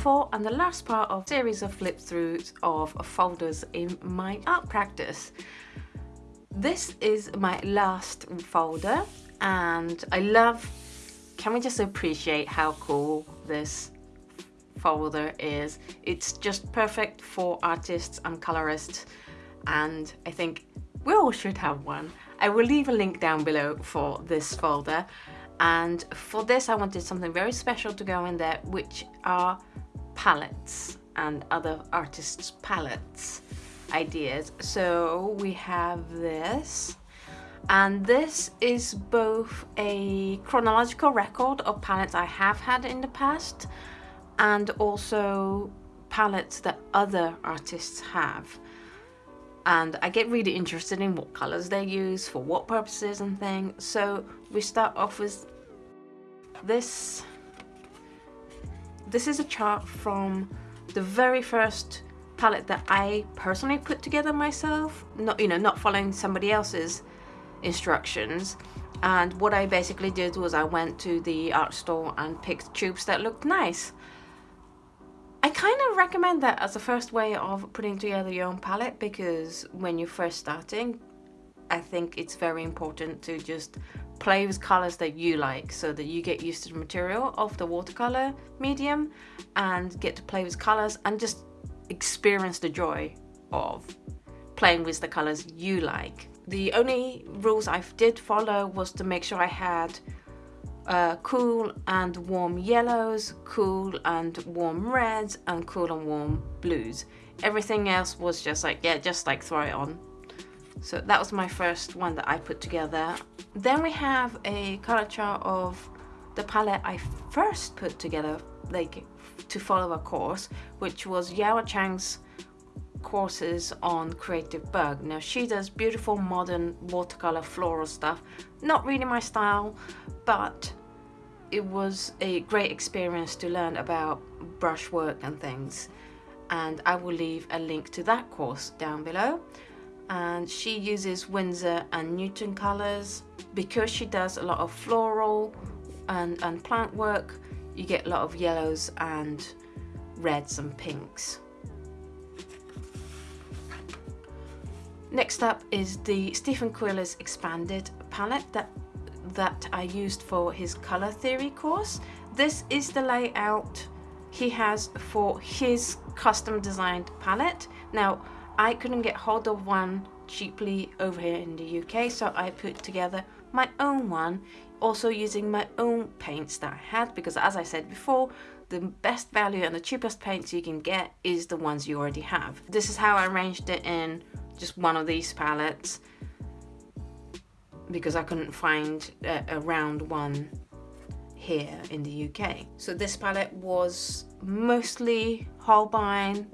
fourth and the last part of series of flip throughs of folders in my art practice. This is my last folder and I love, can we just appreciate how cool this folder is. It's just perfect for artists and colorists and I think we all should have one. I will leave a link down below for this folder and for this I wanted something very special to go in there which are palettes and other artists palettes ideas. So we have this and this is both a chronological record of palettes I have had in the past and also palettes that other artists have and I get really interested in what colors they use for what purposes and things so we start off with this this is a chart from the very first palette that I personally put together myself not you know not following somebody else's instructions. And what I basically did was I went to the art store and picked tubes that looked nice. I kind of recommend that as a first way of putting together your own palette because when you're first starting, I think it's very important to just play with colors that you like so that you get used to the material of the watercolor medium and get to play with colors and just experience the joy of playing with the colors you like. The only rules I did follow was to make sure I had uh, cool and warm yellows, cool and warm reds, and cool and warm blues. Everything else was just like, yeah, just like throw it on. So that was my first one that I put together. Then we have a color chart of the palette I first put together, like to follow a course, which was Yao Cheng's courses on Creative Bug. Now she does beautiful modern watercolor floral stuff. Not really my style, but it was a great experience to learn about brushwork and things and I will leave a link to that course down below and she uses Winsor and Newton colors because she does a lot of floral and, and plant work you get a lot of yellows and reds and pinks Next up is the Stephen Quiller's expanded palette that that I used for his color theory course. This is the layout he has for his custom designed palette. Now, I couldn't get hold of one cheaply over here in the UK, so I put together my own one, also using my own paints that I had, because as I said before, the best value and the cheapest paints you can get is the ones you already have. This is how I arranged it in just one of these palettes because I couldn't find a, a round one here in the UK. So this palette was mostly Holbein,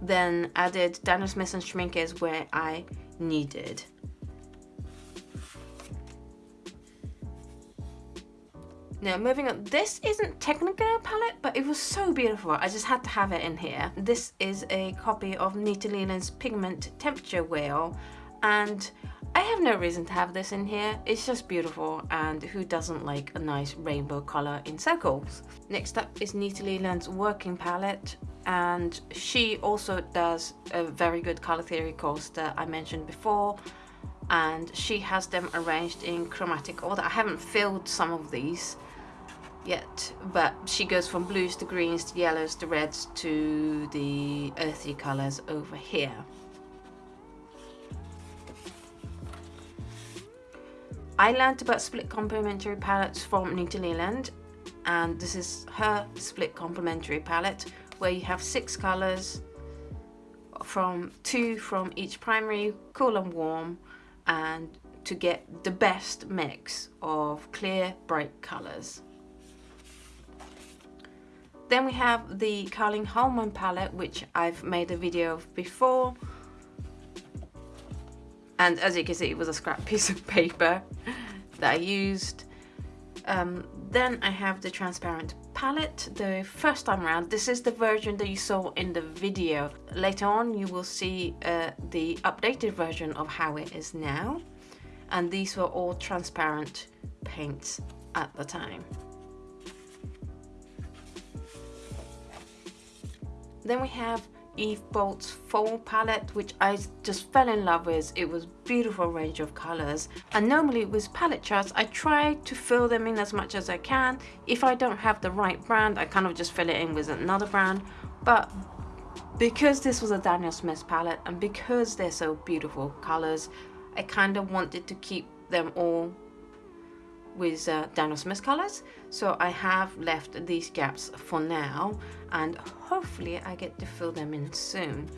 then added Daniel Smith and Schmincke where I needed. Now moving on, this isn't technically a palette, but it was so beautiful, I just had to have it in here. This is a copy of Nita Leland's Pigment Temperature Wheel, and I have no reason to have this in here, it's just beautiful and who doesn't like a nice rainbow colour in circles. Next up is Nita Leland's working palette and she also does a very good colour theory course that I mentioned before and she has them arranged in chromatic order. I haven't filled some of these yet but she goes from blues to greens to yellows to reds to the earthy colours over here. I learned about split complementary palettes from Nita Leland and this is her split complementary palette where you have six colors from two from each primary, cool and warm and to get the best mix of clear bright colors. Then we have the Karlyn Holman palette which I've made a video of before and as you can see it was a scrap piece of paper that I used. Um, then I have the transparent palette the first time around. This is the version that you saw in the video. Later on you will see uh, the updated version of how it is now. And these were all transparent paints at the time. Then we have Eve Bolt's Fall palette, which I just fell in love with. It was beautiful range of colors. And normally with palette charts, I try to fill them in as much as I can. If I don't have the right brand, I kind of just fill it in with another brand. But because this was a Daniel Smith palette and because they're so beautiful colors, I kind of wanted to keep them all with uh, Daniel Smith colors. So I have left these gaps for now and hopefully I get to fill them in soon.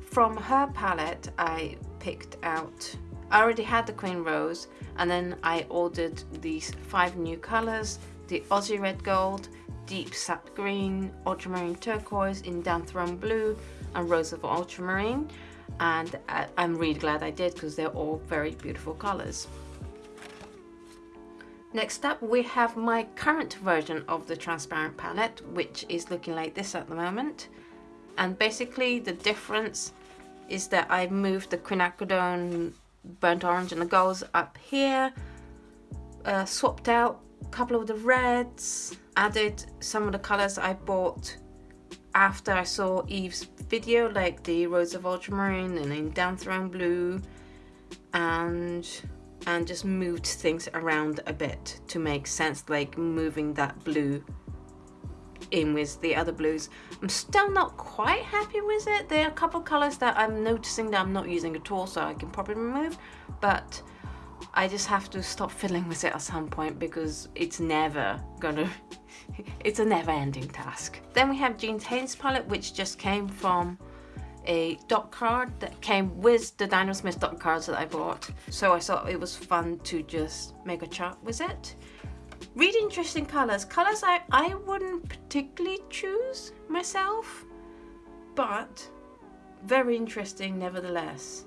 From her palette I picked out I already had the Queen Rose and then I ordered these five new colors the Aussie Red Gold Deep Sap Green Ultramarine Turquoise Indanthrone Blue and Rose of Ultramarine. And uh, I'm really glad I did because they're all very beautiful colors Next up we have my current version of the transparent palette which is looking like this at the moment. And basically the difference is that I moved the quinacridone burnt orange and the golds up here uh, swapped out a couple of the reds added some of the colors I bought after I saw Eve's video like the Rose of Ultramarine and then Indanthrone Blue and and just moved things around a bit to make sense like moving that blue in with the other blues. I'm still not quite happy with it. There are a couple colors that I'm noticing that I'm not using at all so I can probably remove but I just have to stop fiddling with it at some point because it's never gonna it's a never-ending task. Then we have Jean Haines palette which just came from a dot card that came with the Daniel Smith dot cards that I bought. So I thought it was fun to just make a chart with it. Really interesting colors. Colors I, I wouldn't particularly choose myself, but very interesting nevertheless.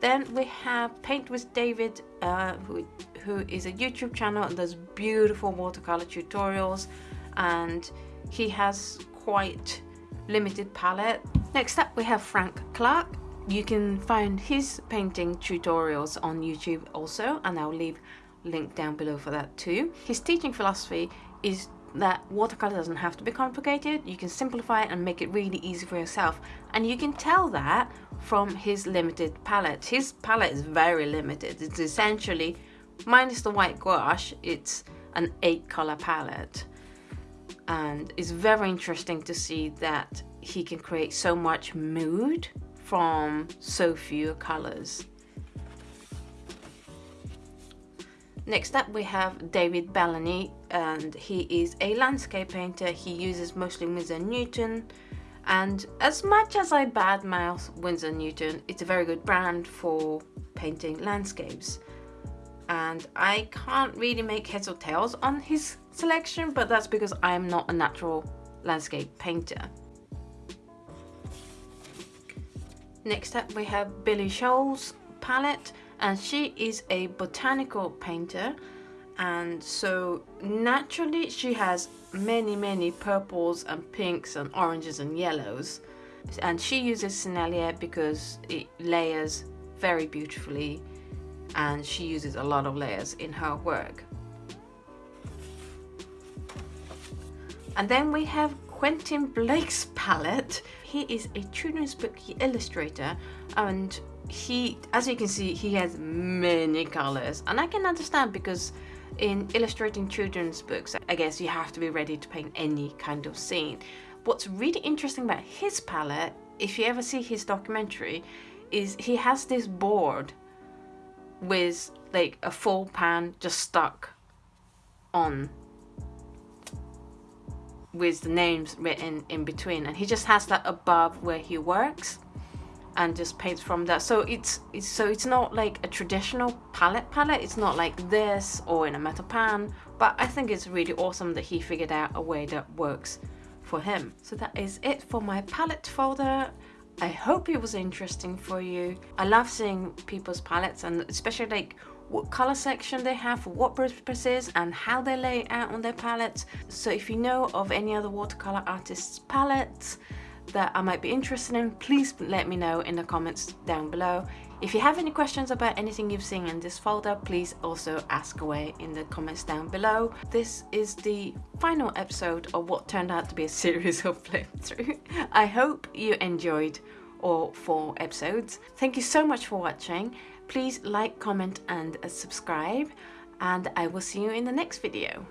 Then we have Paint with David, uh, who, who is a YouTube channel and does beautiful watercolor tutorials and he has quite limited palette. Next up we have Frank Clarke. You can find his painting tutorials on YouTube also and I'll leave link down below for that too. His teaching philosophy is that watercolor doesn't have to be complicated you can simplify it and make it really easy for yourself and you can tell that from his limited palette his palette is very limited it's essentially minus the white gouache it's an eight color palette and it's very interesting to see that he can create so much mood from so few colors. Next up we have David Bellamy and he is a landscape painter. He uses mostly Winsor Newton and as much as I badmouth Winsor Newton, it's a very good brand for painting landscapes and I can't really make heads or tails on his selection but that's because I'm not a natural landscape painter. Next up we have Billy Showell's palette and she is a botanical painter and so naturally she has many many purples and pinks and oranges and yellows and she uses Sennelier because it layers very beautifully and she uses a lot of layers in her work. And then we have Quentin Blake's palette. He is a children's book illustrator and he, as you can see, he has many colors and I can understand because in illustrating children's books, I guess you have to be ready to paint any kind of scene. What's really interesting about his palette, if you ever see his documentary, is he has this board with like a full pan just stuck on with the names written in between and he just has that above where he works and just paints from that. So it's, it's so it's not like a traditional palette palette. It's not like this or in a metal pan but I think it's really awesome that he figured out a way that works for him. So that is it for my palette folder I hope it was interesting for you. I love seeing people's palettes and especially like what color section they have for what purposes and how they lay out on their palettes. So if you know of any other watercolor artists palettes, that I might be interested in, please let me know in the comments down below. If you have any questions about anything you've seen in this folder, please also ask away in the comments down below. This is the final episode of what turned out to be a series of flip through. I hope you enjoyed all four episodes. Thank you so much for watching. Please like, comment and subscribe and I will see you in the next video.